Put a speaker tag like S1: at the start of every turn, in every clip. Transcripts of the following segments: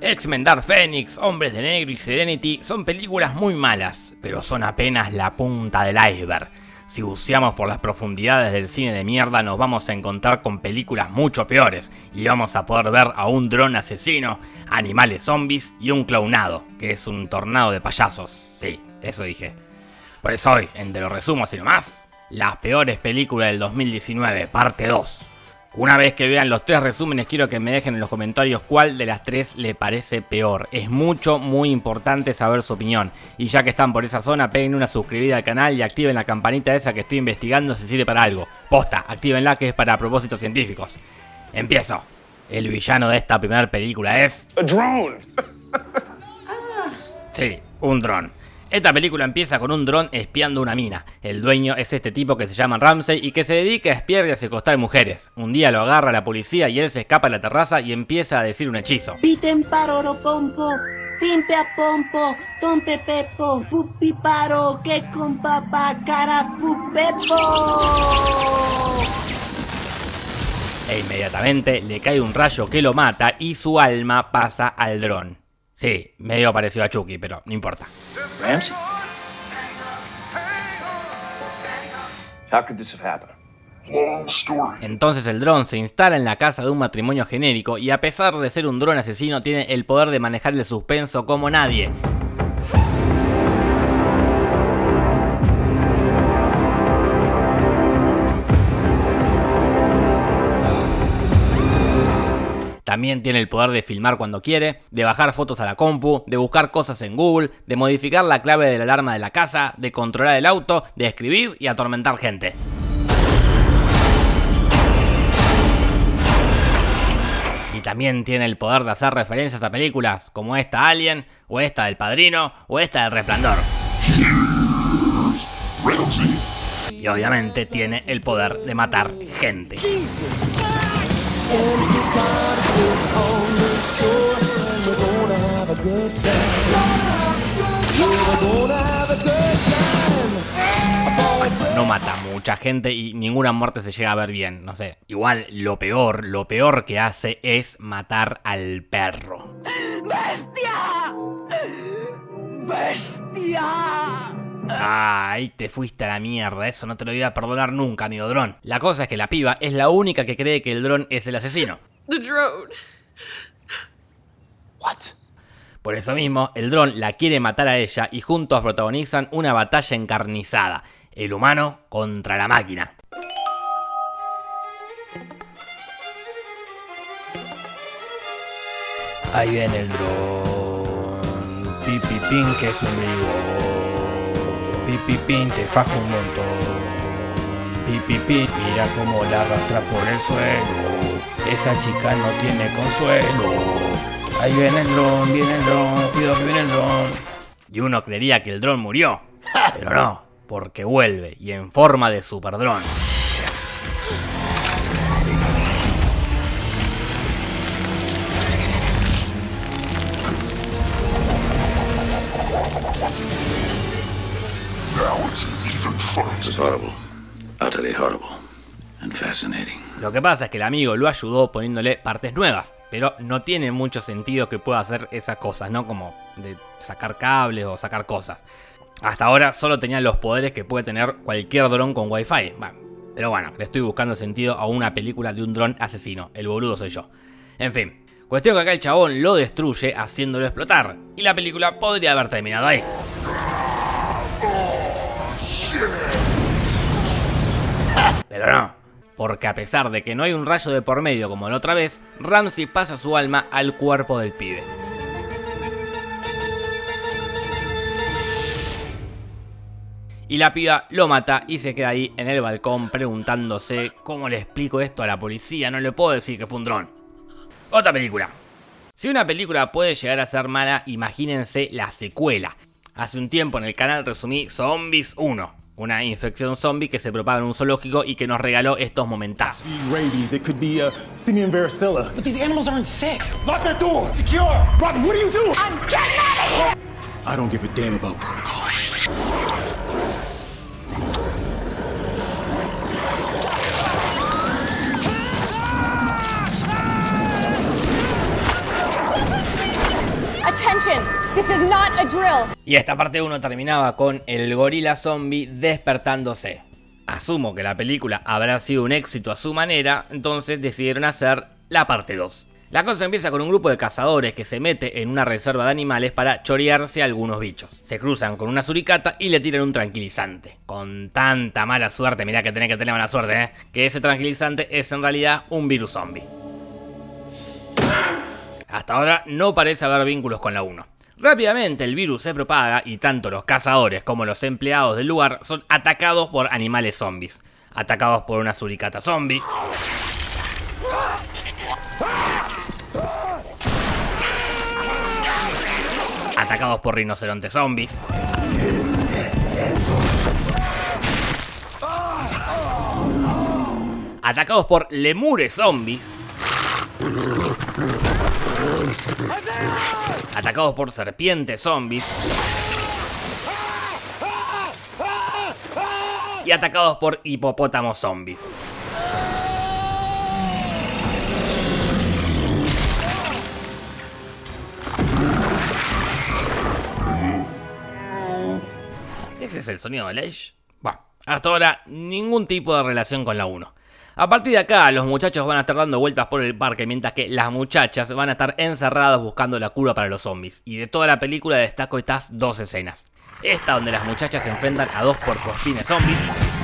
S1: X-Men Dark Phoenix, Hombres de Negro y Serenity son películas muy malas, pero son apenas la punta del iceberg. Si buceamos por las profundidades del cine de mierda nos vamos a encontrar con películas mucho peores y vamos a poder ver a un dron asesino, animales zombies y un clownado, que es un tornado de payasos. Sí, eso dije. Por eso hoy, en De lo resumo así nomás, las peores películas del 2019, parte 2. Una vez que vean los tres resúmenes quiero que me dejen en los comentarios cuál de las tres le parece peor. Es mucho, muy importante saber su opinión. Y ya que están por esa zona, peguen una suscribida al canal y activen la campanita esa que estoy investigando si sirve para algo. Posta, activenla que es para propósitos científicos. Empiezo. El villano de esta primera película es...
S2: A drone.
S1: Sí, un dron. Esta película empieza con un dron espiando una mina. El dueño es este tipo que se llama Ramsey y que se dedica a espiar y a secuestrar mujeres. Un día lo agarra la policía y él se escapa a la terraza y empieza a decir un hechizo.
S3: Piten paroro pompo, pimpe a pompo, tompe pepo, pupi paro, que con papá cara pupepo.
S1: E inmediatamente le cae un rayo que lo mata y su alma pasa al dron. Sí, medio parecido a Chucky, pero no importa.
S2: Ramsey? How could this have happened?
S1: Entonces el dron se instala en la casa de un matrimonio genérico y a pesar de ser un dron asesino tiene el poder de manejar el suspenso como nadie. También tiene el poder de filmar cuando quiere, de bajar fotos a la compu, de buscar cosas en Google, de modificar la clave de la alarma de la casa, de controlar el auto, de escribir y atormentar gente. Y también tiene el poder de hacer referencias a películas como esta Alien, o esta del Padrino, o esta del Resplandor. Y obviamente tiene el poder de matar gente. No mata mucha gente y ninguna muerte se llega a ver bien, no sé. Igual lo peor, lo peor que hace es matar al perro.
S3: ¡Bestia! ¡Bestia!
S1: Ay, te fuiste a la mierda, eso no te lo voy a perdonar nunca, amigo dron. La cosa es que la piba es la única que cree que el dron es el asesino.
S4: The drone.
S2: What?
S1: Por eso mismo, el dron la quiere matar a ella y juntos protagonizan una batalla encarnizada. El humano contra la máquina. Ahí viene el dron. Pipipín que es un vivo. Pipipín te faja un montón. Pipipín, mira cómo la arrastra por el suelo. Esa chica no tiene consuelo. Ahí viene el dron, viene el dron, cuidado que viene el dron. Y uno creería que el dron murió. Pero no, porque vuelve y en forma de super Lo que pasa es que el amigo lo ayudó poniéndole partes nuevas, pero no tiene mucho sentido que pueda hacer esas cosas, ¿no? Como de sacar cables o sacar cosas. Hasta ahora solo tenía los poderes que puede tener cualquier dron con wifi. Pero bueno, le estoy buscando sentido a una película de un dron asesino. El boludo soy yo. En fin, cuestión que acá el chabón lo destruye haciéndolo explotar. Y la película podría haber terminado ahí. Pero no, porque a pesar de que no hay un rayo de por medio como la otra vez, Ramsey pasa su alma al cuerpo del pibe. Y la piba lo mata y se queda ahí en el balcón preguntándose cómo le explico esto a la policía, no le puedo decir que fue un dron. Otra película. Si una película puede llegar a ser mala, imagínense la secuela. Hace un tiempo en el canal resumí Zombies 1, una infección zombie que se propaga en un zoológico y que nos regaló estos momentazos.
S5: rabies. It could be simian varicella. But these animals aren't sick. Lock that door. Secure. Robin, what are you doing?
S4: I'm getting out of here!
S5: I don't give a damn about protocol.
S4: attention.
S1: Y esta parte 1 terminaba con el gorila zombie despertándose. Asumo que la película habrá sido un éxito a su manera, entonces decidieron hacer la parte 2. La cosa empieza con un grupo de cazadores que se mete en una reserva de animales para chorearse a algunos bichos. Se cruzan con una suricata y le tiran un tranquilizante. Con tanta mala suerte, mirá que tenés que tener mala suerte, ¿eh? que ese tranquilizante es en realidad un virus zombie. Hasta ahora no parece haber vínculos con la 1. Rápidamente el virus se propaga y tanto los cazadores como los empleados del lugar son atacados por animales zombies. Atacados por una suricata zombie. Atacados por rinocerontes zombies. Atacados por lemures zombies. Atacados por serpientes zombies. Y atacados por hipopótamos zombies. ¿Ese es el sonido de Leish? Bueno, hasta ahora ningún tipo de relación con la 1. A partir de acá, los muchachos van a estar dando vueltas por el parque, mientras que las muchachas van a estar encerradas buscando la cura para los zombies. Y de toda la película destaco estas dos escenas. Esta donde las muchachas se enfrentan a dos porcosines zombies.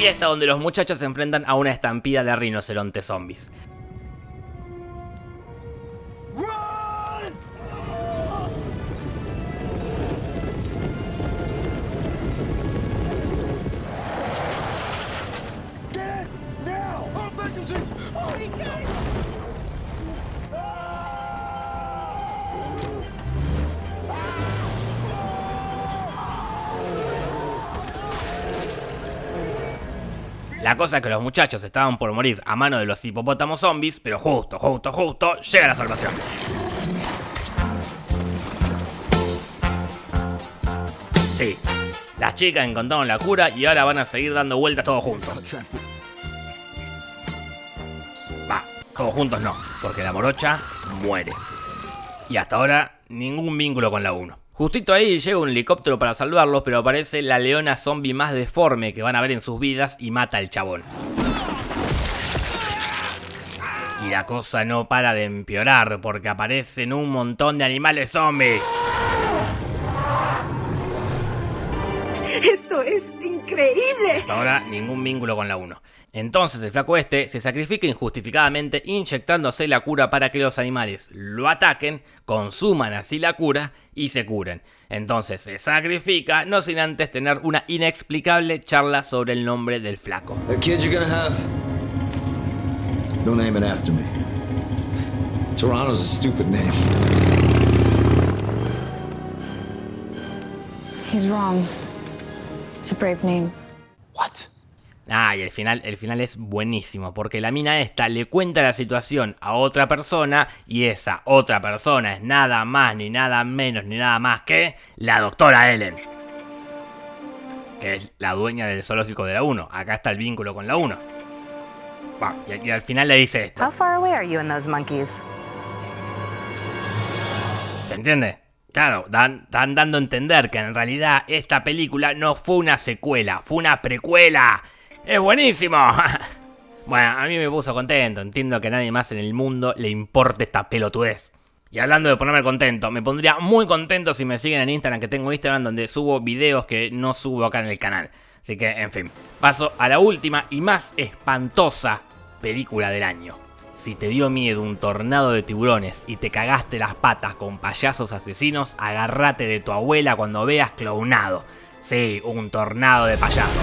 S1: Y esta donde los muchachos se enfrentan a una estampida de rinocerontes zombies. La cosa es que los muchachos estaban por morir a mano de los hipopótamos zombies, pero justo, justo, justo, llega la salvación. Sí, las chicas encontraron la cura y ahora van a seguir dando vueltas todos juntos. Va, todos juntos no, porque la morocha muere. Y hasta ahora, ningún vínculo con la 1. Justito ahí llega un helicóptero para salvarlos, pero aparece la leona zombie más deforme que van a ver en sus vidas y mata al chabón. Y la cosa no para de empeorar porque aparecen un montón de animales zombies.
S3: Esto es increíble.
S1: Hasta ahora ningún vínculo con la 1. Entonces el flaco este se sacrifica injustificadamente inyectándose la cura para que los animales lo ataquen, consuman así la cura y se curen. Entonces se sacrifica no sin antes tener una inexplicable charla sobre el nombre del flaco.
S6: The kid you're gonna have, don't name it after me. Toronto's a stupid name.
S7: He's wrong. It's a brave name.
S6: What?
S1: Ah, y el final, el final es buenísimo, porque la mina esta le cuenta la situación a otra persona y esa otra persona es nada más, ni nada menos, ni nada más que la doctora Ellen. Que es la dueña del zoológico de la 1. Acá está el vínculo con la 1. Va, y, y al final le dice esto.
S8: How far away are you and those monkeys?
S1: ¿Se entiende? Claro, dan, dan dando a entender que en realidad esta película no fue una secuela, fue una precuela. ¡Es buenísimo! bueno, a mí me puso contento. Entiendo que a nadie más en el mundo le importe esta pelotudez. Y hablando de ponerme contento, me pondría muy contento si me siguen en Instagram, que tengo Instagram donde subo videos que no subo acá en el canal. Así que, en fin, paso a la última y más espantosa película del año. Si te dio miedo un tornado de tiburones y te cagaste las patas con payasos asesinos, agárrate de tu abuela cuando veas clownado. Sí, un tornado de payasos.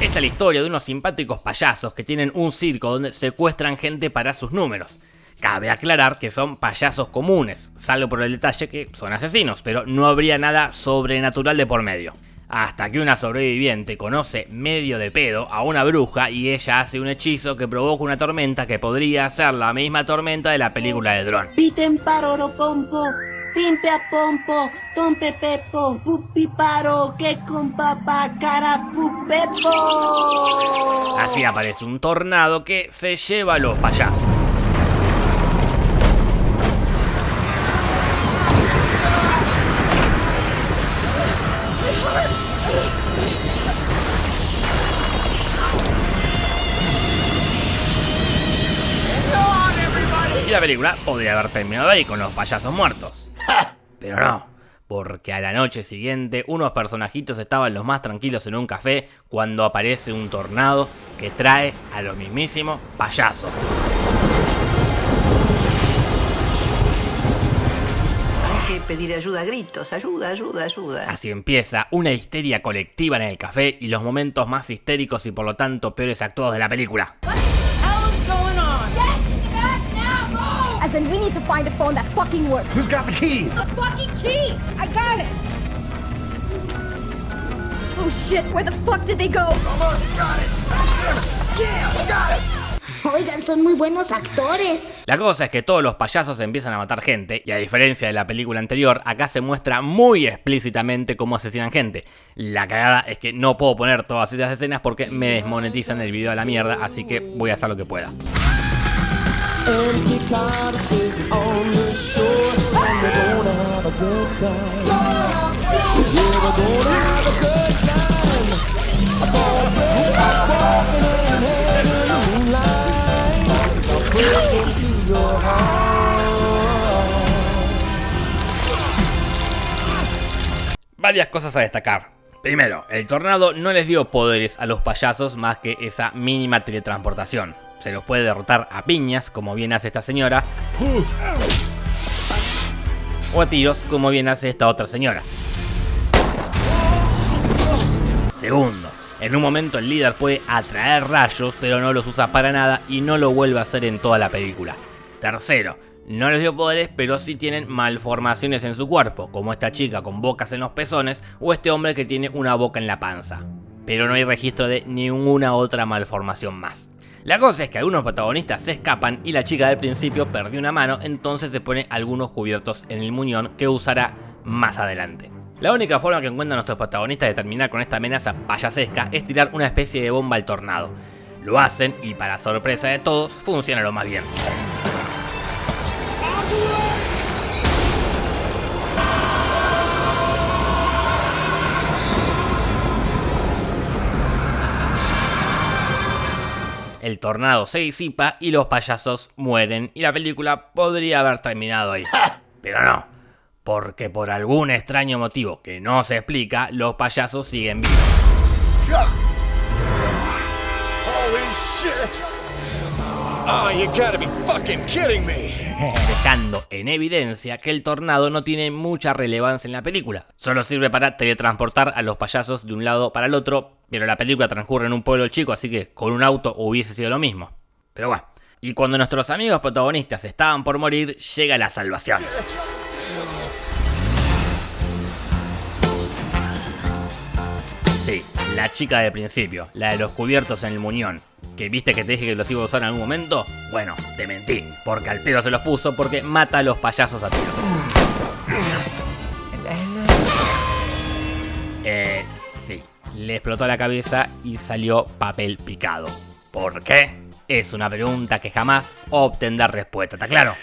S1: Esta es la historia de unos simpáticos payasos que tienen un circo donde secuestran gente para sus números. Cabe aclarar que son payasos comunes, salvo por el detalle que son asesinos, pero no habría nada sobrenatural de por medio. Hasta que una sobreviviente conoce medio de pedo a una bruja y ella hace un hechizo que provoca una tormenta que podría ser la misma tormenta de la película de Drone.
S3: Piten paroro pompo, pimpe a pompo, tompe pepo, pupi paro, que con papá cara pupepo.
S1: Así aparece un tornado que se lleva a los payasos. La película podría haber terminado ahí con los payasos muertos. Pero no, porque a la noche siguiente unos personajitos estaban los más tranquilos en un café cuando aparece un tornado que trae a los mismísimos payasos.
S9: Hay que pedir ayuda a gritos, ayuda, ayuda, ayuda.
S1: Así empieza una histeria colectiva en el café y los momentos más histéricos y por lo tanto peores actuados de la película.
S4: As in, we need to find a phone that fucking works.
S5: Who's got the keys?
S4: The fucking keys! I got it! Oh shit, where the fuck did they go?
S3: Oigan, son muy buenos actores.
S1: La cosa es que todos los payasos empiezan a matar gente y a diferencia de la película anterior, acá se muestra muy explícitamente cómo asesinan gente. La cagada es que no puedo poner todas esas escenas porque me desmonetizan el video a la mierda, así que voy a hacer lo que pueda. Varias cosas a destacar. Primero, el tornado no les dio poderes a los payasos más que esa mínima teletransportación. Se los puede derrotar a piñas, como bien hace esta señora, o a tiros, como bien hace esta otra señora. Segundo, en un momento el líder puede atraer rayos, pero no los usa para nada y no lo vuelve a hacer en toda la película. Tercero, no les dio poderes, pero sí tienen malformaciones en su cuerpo, como esta chica con bocas en los pezones o este hombre que tiene una boca en la panza. Pero no hay registro de ninguna otra malformación más. La cosa es que algunos protagonistas se escapan y la chica del principio perdió una mano, entonces se pone algunos cubiertos en el muñón que usará más adelante. La única forma que encuentran nuestros protagonistas de terminar con esta amenaza payasesca es tirar una especie de bomba al tornado. Lo hacen y para sorpresa de todos funciona lo más bien. El tornado se disipa y los payasos mueren y la película podría haber terminado ahí. Pero no, porque por algún extraño motivo que no se explica, los payasos siguen vivos.
S5: Holy shit! Oh, you gotta be fucking kidding me!
S1: dejando en evidencia que el tornado no tiene mucha relevancia en la película. Solo sirve para teletransportar a los payasos de un lado para el otro, pero la película transcurre en un pueblo chico, así que con un auto hubiese sido lo mismo. Pero bueno, y cuando nuestros amigos protagonistas estaban por morir, llega la salvación. Sí, la chica del principio, la de los cubiertos en el muñón. ¿Que viste que te dije que los iba a usar en algún momento? Bueno, te mentí, porque al pedo se los puso porque mata a los payasos a tiro. Eh, sí, le explotó la cabeza y salió papel picado. ¿Por qué? Es una pregunta que jamás obtendrá respuesta, ¿está claro?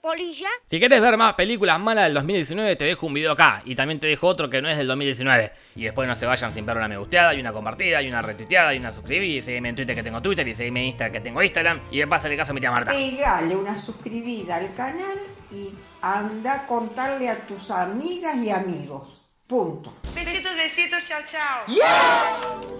S10: Polilla.
S1: Si querés ver más películas malas del 2019, te dejo un video acá. Y también te dejo otro que no es del 2019. Y después no se vayan sin ver una me gusteada, y una compartida, y una retuiteada, y una suscribida. Y seguime en Twitter que tengo Twitter, y seguime en Instagram que tengo Instagram. Y de paso el caso a mi tía Marta.
S11: Pegale una suscribida al canal y anda a contarle a tus amigas y amigos. Punto.
S9: Besitos, besitos, chao, chao.